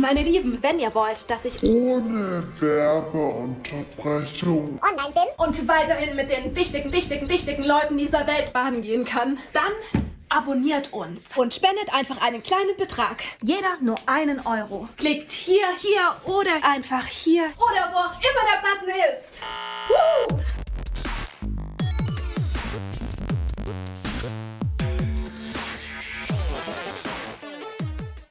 Meine Lieben, wenn ihr wollt, dass ich ohne Werbeunterbrechung online bin und weiterhin mit den wichtigen, wichtigen, wichtigen Leuten dieser Welt baden gehen kann, dann abonniert uns und spendet einfach einen kleinen Betrag. Jeder nur einen Euro. Klickt hier, hier oder einfach hier oder wo auch immer der Button ist.